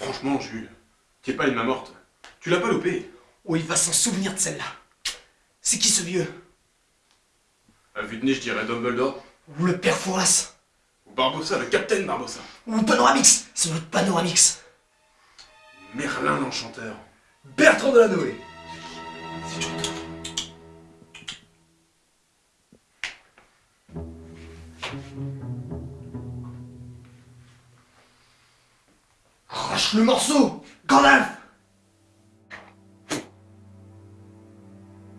Franchement, Jules, t'es pas une main morte. Tu l'as pas loupé. Oh, il va s'en souvenir de celle-là. C'est qui ce vieux? À vue de nez, je dirais Dumbledore. Ou le père Fouras Ou Barbossa, le capitaine Barbossa. Ou Panoramix C'est notre Panoramix Merlin l'enchanteur. Bertrand de la Noé Le morceau Gandalf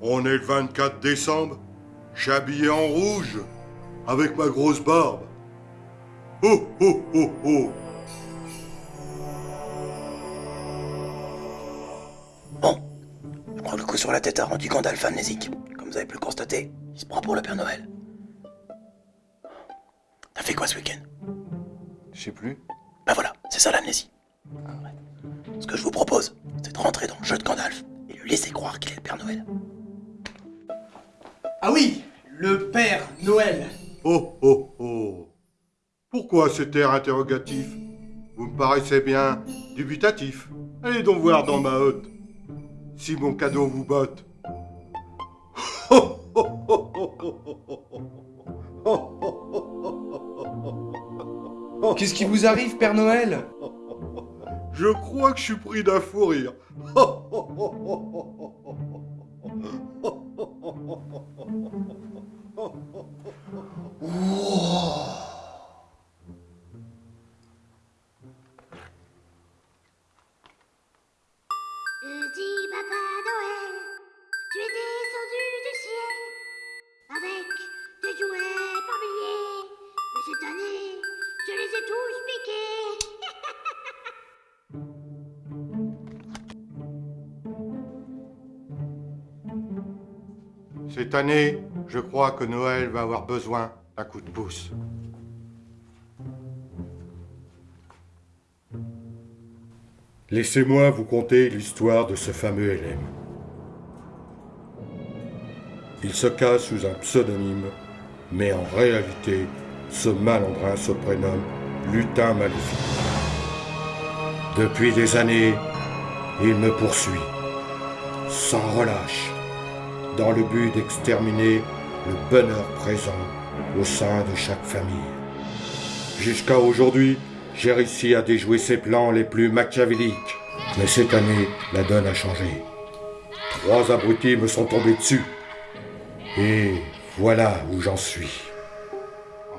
On est le 24 décembre, habillé en rouge, avec ma grosse barbe. Oh oh oh oh Bon, je que le coup sur la tête a rendu Gandalf amnésique. Comme vous avez pu le constater, il se prend pour le Père Noël. T'as fait quoi ce week-end? Je sais plus. Ben voilà, c'est ça l'amnésie. Ce que je vous propose, c'est de rentrer dans le jeu de Gandalf et lui laisser croire qu'il est le Père Noël. Ah oui Le père Noël Oh oh oh Pourquoi cet air interrogatif Vous me paraissez bien dubitatif. Allez donc voir dans ma hotte. Si mon cadeau vous botte. Qu'est-ce qui vous arrive, Père Noël Je crois que je suis pris d'un fou rire. Cette année, je crois que Noël va avoir besoin d'un coup de pouce. Laissez-moi vous conter l'histoire de ce fameux LM. Il se cache sous un pseudonyme, mais en réalité, ce malandrin se prénomme Lutin Maléfique. Depuis des années, il me poursuit, sans relâche, dans le but d'exterminer le bonheur présent au sein de chaque famille. Jusqu'à aujourd'hui, j'ai réussi à déjouer ses plans les plus machiavéliques. Mais cette année, la donne a changé. Trois abrutis me sont tombés dessus. Et voilà où j'en suis.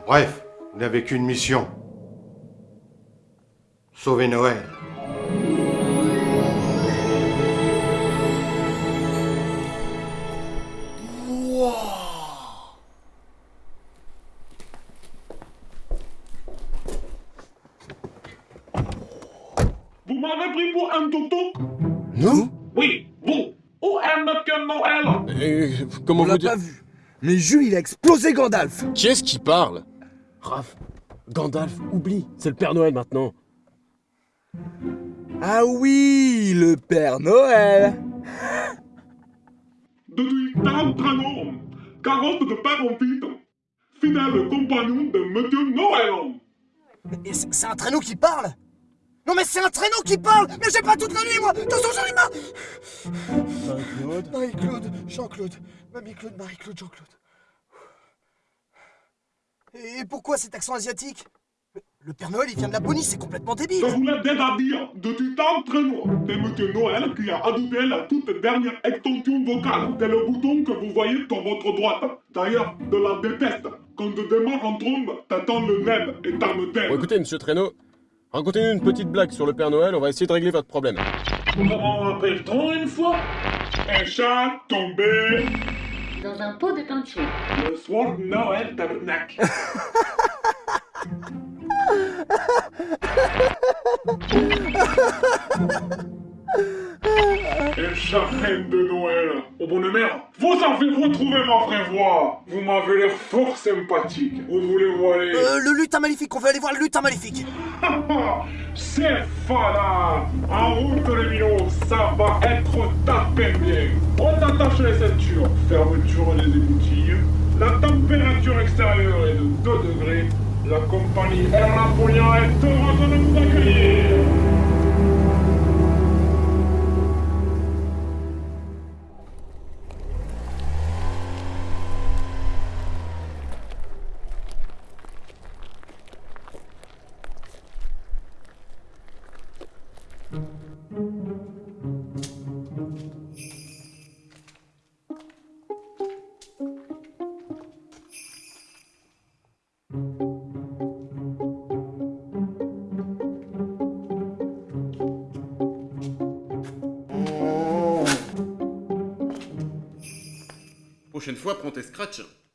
Bref, vous n'avez qu'une mission. Sauver Noël. Vous m'avez pris pour un toto Nous Oui, vous. Où est Monsieur Noël Et comment On vous l'a dire pas vu. Mais Jules, il a explosé Gandalf. Qui est-ce qui parle Raph, Gandalf, oublie, c'est le Père Noël maintenant. Ah oui, le Père Noël. Depuis 43 ans, carotte de père en fils, fidèle compagnon de Monsieur Noël. C'est un traîneau qui parle Non mais c'est un traîneau qui parle. Mais j'ai pas toute la nuit moi. Attention j'en ai marre. Marie-Claude. Marie-Claude, Jean-Claude, Mamie-Claude, Marie-Claude, Jean-Claude. Et pourquoi cet accent asiatique? Le Père Noël il vient de Laponie, c'est complètement Je débile vous l'ai déjà dit, depuis 43 ans, c'est Monsieur Noël qui a adopté la toute dernière extension vocale. C'est le bouton que vous voyez sur votre droite. D'ailleurs, de la déteste. Quand je démarre en trombe, t'attends le nem et t'as me Bon écoutez, monsieur Traîneau, racontez-nous une petite blague sur le Père Noël, on va essayer de régler votre problème. Comment appelle-t-on une fois Un chat tombé Dans un pot de peinture. le soir de Noël tabernacle. Chat reine de Noël. Au bonne mère, vous avez retrouvé ma vraie voix. Vous m'avez l'air fort sympathique. Où voulez-vous aller Euh, le lutin maléfique, on veut aller voir le lutin maléfique C'est fada En route les minos, ça va être tapé bien On attache les ceintures, fermeture des écoutilles. La température extérieure est de 2 degrés. La compagnie Air Napoléon est heureuse de nous accueillir Prochaine fois, prends tes scratchs. Hein.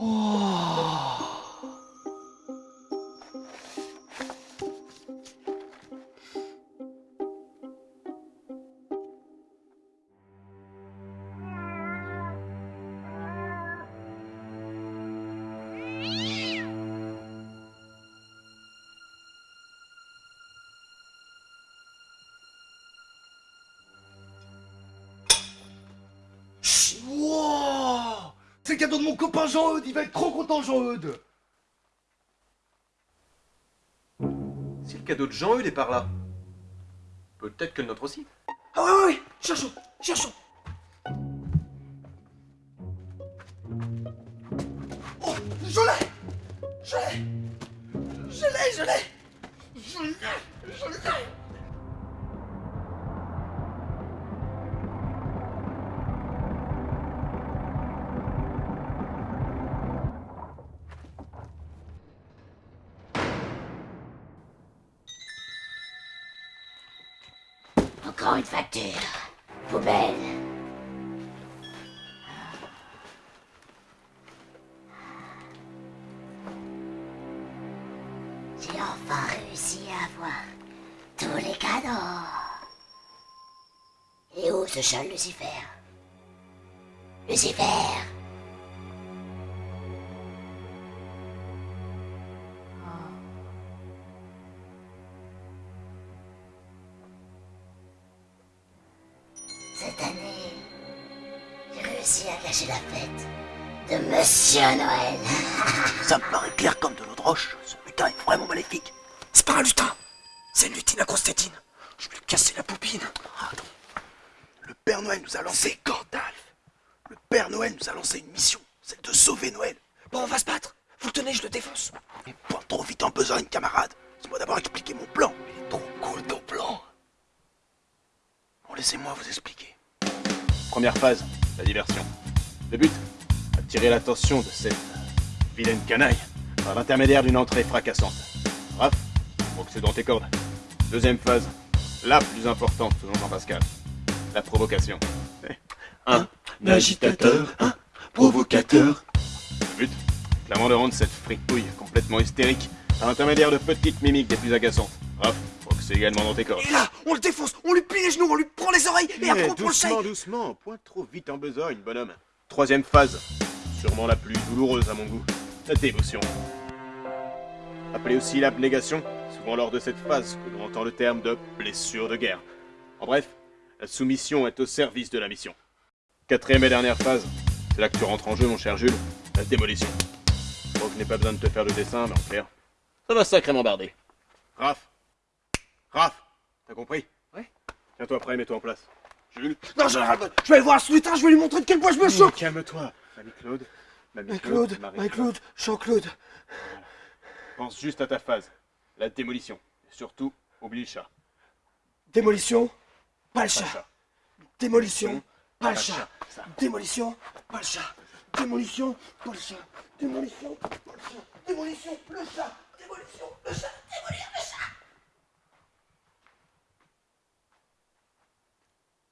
哇。C'est le cadeau de mon copain Jean-Eudes, il va être trop content Jean-Eudes Si le cadeau de Jean-Eudes est par là, peut-être que le nôtre aussi. Ah ouais, ouais, ouais, cherchons, cherchons. Oh, je l'ai Je l'ai Je l'ai, je l'ai Je l'ai, je l'ai Encore une facture. Poubelle. J'ai enfin réussi à avoir tous les cadeaux. Et où ce chat Lucifer? Lucifer à cacher la fête de Monsieur Noël. Ça me paraît clair comme de l'eau de roche. Ce lutin est vraiment maléfique. C'est pas un lutin C'est une lutine à Constantine Je vais lui casser la poupine Le Père Noël nous a lancé Gandalf. Le Père Noël nous a lancé une mission, celle de sauver Noël. Bon, on va se battre Vous le tenez, je le défonce Point trop vite en besogne, camarade. Laisse-moi d'abord expliquer mon plan. Il est trop cool ton plan. Bon, laissez-moi vous expliquer. Première phase, la diversion. Le but, attirer l'attention de cette vilaine canaille par l'intermédiaire d'une entrée fracassante. Raph, faut que c'est dans tes cordes. Deuxième phase, la plus importante selon Jean-Pascal, la provocation. Un agitateur, un provocateur. Le but, clairement de rendre cette fripouille complètement hystérique par l'intermédiaire de petites mimiques des plus agaçantes. Raph, c'est également dans tes cordes. Et là, on le défonce, on lui plie les genoux, on lui prend les oreilles, et après on prend le doucement, doucement, point trop vite en besogne, bonhomme. Troisième phase, sûrement la plus douloureuse à mon goût, la dévotion. Appelée aussi l'abnégation, souvent lors de cette phase que l'on entend le terme de blessure de guerre. En bref, la soumission est au service de la mission. Quatrième et dernière phase, c'est là que tu rentres en jeu, mon cher Jules, la démolition. Je crois que je n'ai pas besoin de te faire le dessin, mais en clair, ça va sacrément barder. Raph Raph T'as compris? Ouais. Tiens-toi prêt, mets-toi en place. Jules Non, je, je vais aller voir ce lutin, je vais lui montrer de quel bois je me chauffe Calme-toi. Mamie Claude. Mamie Marie-Claude, Marie-Claude. Marie-Claude, Jean-Claude. Pense juste à ta phase. La démolition. Et surtout, oublie le chat. Démolition, pas le Pas chat. le chat. Démolition, pas le Pas le chat. Démolition, pas le chat. Démolition, pas le chat. Démolition, pas le chat. Démolition, le chat. Démolition, le chat. Démolir le chat.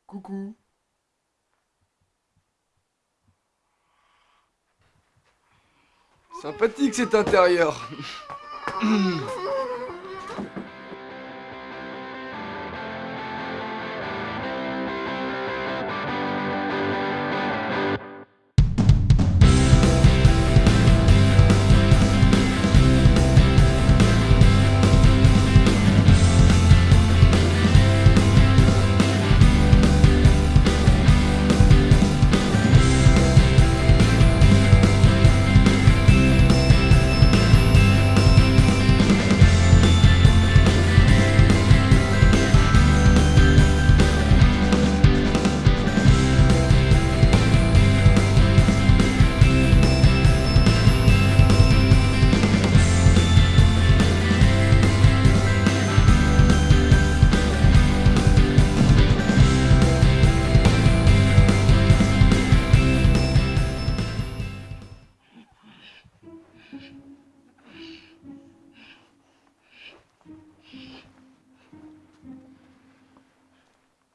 Coucou. Sympathique cet intérieur.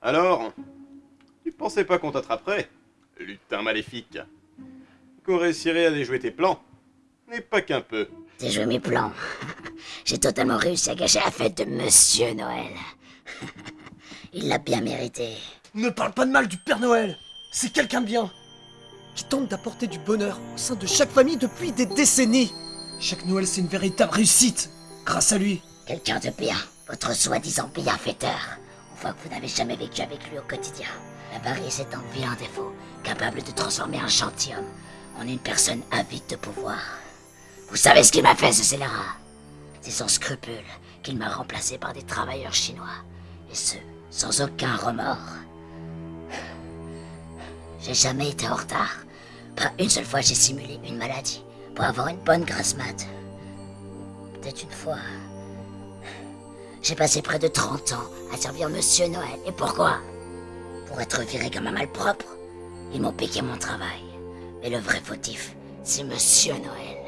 Alors Tu pensais pas qu'on t'attraperait Lutin maléfique? Qu'on réussirait à déjouer tes plans Mais pas qu'un peu. Déjouer mes plans. J'ai totalement réussi à gâcher la fête de Monsieur Noël. Il l'a bien mérité. Ne parle pas de mal du Père Noël C'est quelqu'un de bien Qui tente d'apporter du bonheur au sein de chaque famille depuis des décennies Chaque Noël, c'est une véritable réussite Grâce à lui Quelqu'un de bien. Votre soi-disant bienfaiteur. On que vous n'avez jamais vécu avec lui au quotidien. L'avarice est un vilain défaut, capable de transformer un gentilhomme en une personne avide de pouvoir. Vous savez ce qu'il m'a fait, ce scélérat? C'est sans scrupule qu'il m'a remplacé par des travailleurs chinois. Et ce, sans aucun remords. J'ai jamais été en retard. Pas une seule fois j'ai simulé une maladie pour avoir une bonne grasse mat. Peut-être une fois. J'ai passé près de 30 ans à servir Monsieur Noël. Et pourquoi? Pour être viré comme un malpropre. Ils m'ont piqué mon travail. Mais le vrai fautif, c'est Monsieur Noël.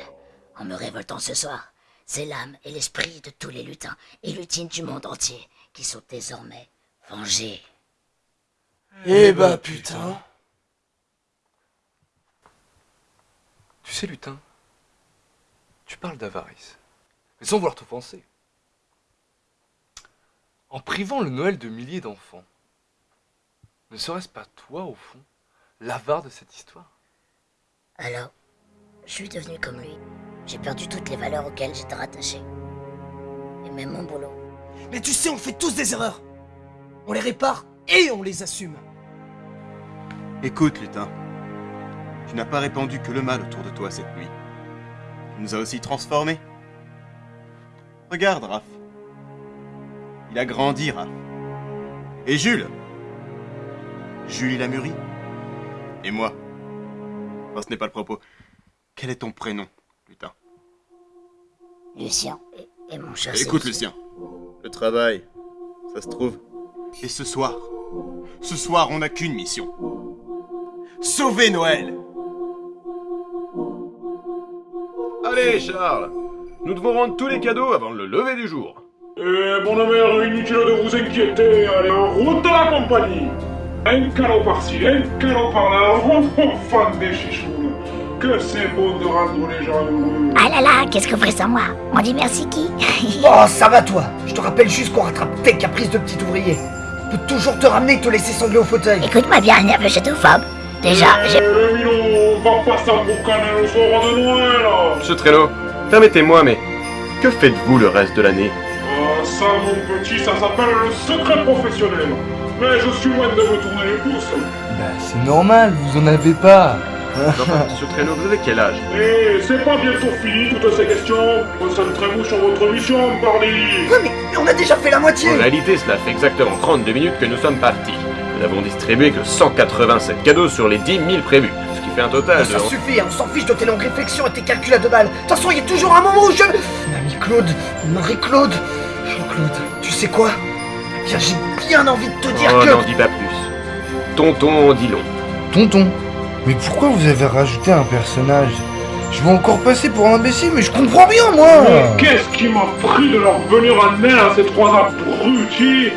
En me révoltant ce soir, c'est l'âme et l'esprit de tous les lutins et lutines du monde entier qui sont désormais vengés. Eh bah putain Tu sais, lutin, tu parles d'avarice, mais sans vouloir t'offenser. En privant le Noël de milliers d'enfants, ne serait-ce pas toi, au fond, l'avare de cette histoire? Alors, je suis devenu comme lui. J'ai perdu toutes les valeurs auxquelles j'étais rattaché. Et même mon boulot. Mais tu sais, on fait tous des erreurs On les répare et on les assume Écoute, lutin. Tu n'as pas répandu que le mal autour de toi cette nuit. Tu nous as aussi transformés. Regarde, Raph. Il a grandi, Raph. Et Jules? Jules, il a mûri. Et moi? Enfin, ce n'est pas le propos. Quel est ton prénom, lutin? Lucien et, et mon cher Écoute. Lucien. Le travail, ça se trouve. Et ce soir, ce soir, on n'a qu'une mission. Sauver Noël Allez, Charles Nous devons rendre tous les cadeaux avant le lever du jour. Eh, mon ami, inutile de vous inquiéter, allez, en route à la compagnie. Un cadeau par-ci, un cadeau par-là, oh, oh, fan des chichounes. Que c'est bon de rendre les gens heureux. Ah là là, qu'est-ce que vous ferez sans moi? On dit merci qui? Oh, ça va toi. Je te rappelle juste qu'on rattrape tes caprices de petit ouvrier. On peut toujours te ramener et te laisser sangler au fauteuil. Écoute-moi bien, nerveux chétophobe. Déjà, Eh, j'ai... le minot, va pas s'emboucaner le soir de Noël Monsieur Trello, permettez-moi, mais que faites-vous le reste de l'année? Ça, mon petit, ça s'appelle le secret professionnel. Mais je suis loin de me tourner les pouces Bah, c'est normal, vous en avez pas. Enfin, Monsieur Trello, vous avez quel âge? Eh, c'est pas bientôt fini toutes ces questions. Concentrez-vous sur votre mission, pardi Ouais, mais, mais on a déjà fait la moitié. En réalité, cela fait exactement 32 minutes que nous sommes partis. Nous n'avons distribué que 187 cadeaux sur les 10 000 prévus, ce qui fait un total de... Ça suffit, on s'en fiche de tes longues réflexions et tes calculs à deux balles. De toute façon, il y a toujours un moment où je... Mon ami Claude, Tu sais quoi? Bien, J'ai bien envie de te dire Oh, que... n'en dis pas plus. Tonton, dis long. Tonton, mais pourquoi vous avez rajouté un personnage? Je vais encore passer pour un imbécile, mais je comprends bien, moi Mais qu'est-ce qui m'a pris de leur venir en aide à ces trois abrutis?